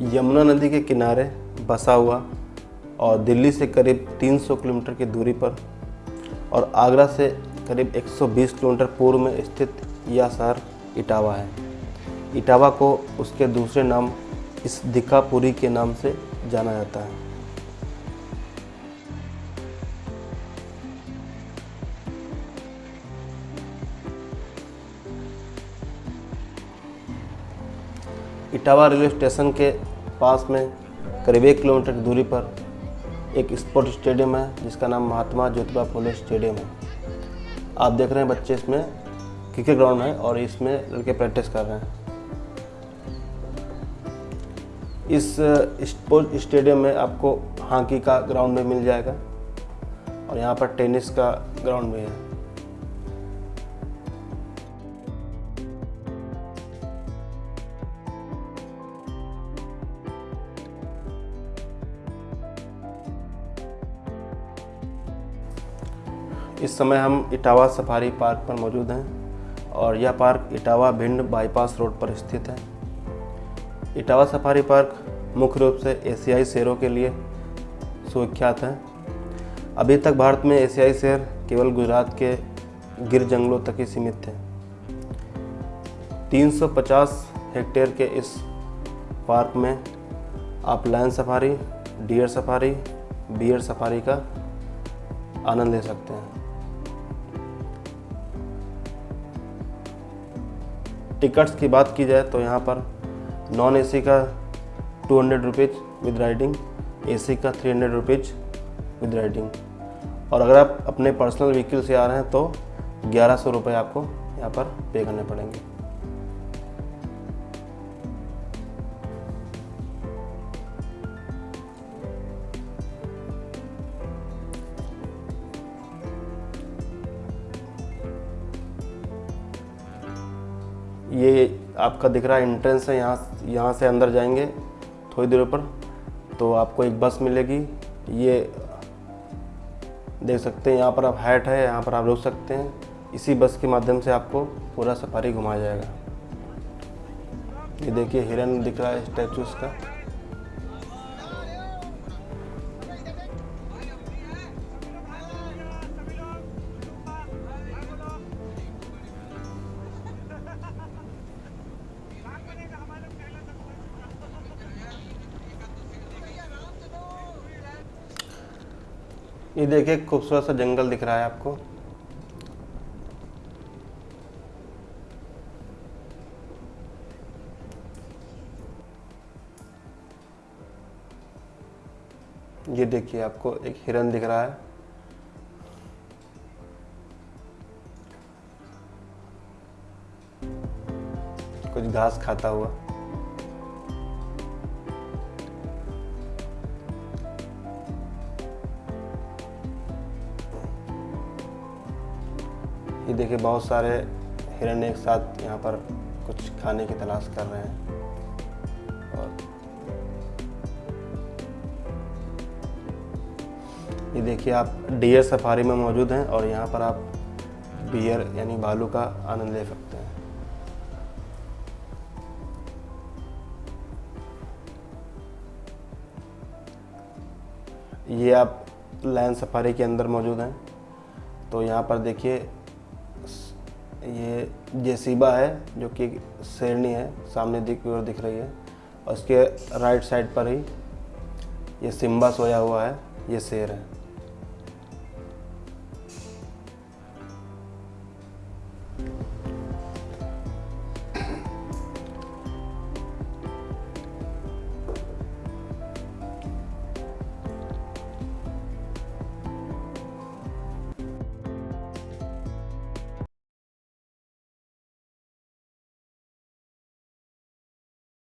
यमुना नदी के किनारे बसा हुआ और दिल्ली से करीब 300 किलोमीटर की दूरी पर और आगरा से करीब 120 किलोमीटर पूर्व में स्थित यह शहर इटावा है। इटावा को उसके दूसरे नाम इस दिकापुरी के नाम से जाना जाता है। इटावा रेलवे स्टेशन के पास में करीब एक किलोमीटर की दूरी पर एक स्पोर्ट स्टेडियम है, जिसका नाम महात्मा ज्योतिबा फुले स्टेडियम है। आप देख रहे हैं बच्चे इसमें क्रिकेट ग्राउंड है और इसमें लड़के प्रैक्टिस कर रहे हैं। इस स्पोर्ट स्टेडियम में आपको हॉकी का ग्राउंड भी मिल जाएगा और यहाँ पर टेनिस का ग्राउंड भी है। इस समय हम इटावा सफारी पार्क पर मौजूद हैं और यह park Etawah Bhind bypass road पर स्थित है। इटावा सफारी पार्क मुख्य रूप से एशियाई शेरों के लिए सुविख्यात है। अभी तक भारत में एशियाई शेर केवल गुजरात के गिर जंगलों तक ही सीमित थे। 350 हेक्टेयर के इस पार्क में आप lion safari, deer safari, bear safari का आनंद ले सकते हैं। टिकट्स की बात की जाए तो यहाँ पर नॉन एसी का two hundred rupees with riding AC का three hundred rupees with riding और अगर आप अपने पर्सनल व्हीकल से आ रहे हैं तो ग्यारह सौ रुपये आपको यहाँ पर पे करने पड़ेंगे। ये आपका दिख रहा है एंट्रेंस है, यहाँ यहाँ से अंदर जाएँगे थोड़ी देर पर तो आपको एक बस मिलेगी। ये देख सकते हैं, यहाँ पर आप हैट है, यहाँ पर आप रुक सकते हैं। इसी बस के माध्यम से आपको पूरा सफारी घुमाया जाएगा। ये देखिए हिरन दिख रहा है स्टैचू का। ये देखिए, खूबसूरत सा जंगल दिख रहा है आपको। ये देखिए, आपको एक हिरन दिख रहा है। कुछ घास खाता हुआ। ये देखिए, बहुत सारे हिरन एक साथ यहाँ पर कुछ खाने की तलाश कर रहे हैं। और ये देखिए, आप डियर सफारी में मौजूद हैं और यहाँ पर आप बियर यानी भालू का आनंद ले सकते हैं। ये आप लायन सफारी के अंदर मौजूद हैं। तो यहाँ पर देखिए ये जेसीबा है, जो कि शेरनी है, सामने दिख और दिख रही है, और उसके राइट साइड पर ही ये सिम्बा सोया हुआ है, ये शेर है।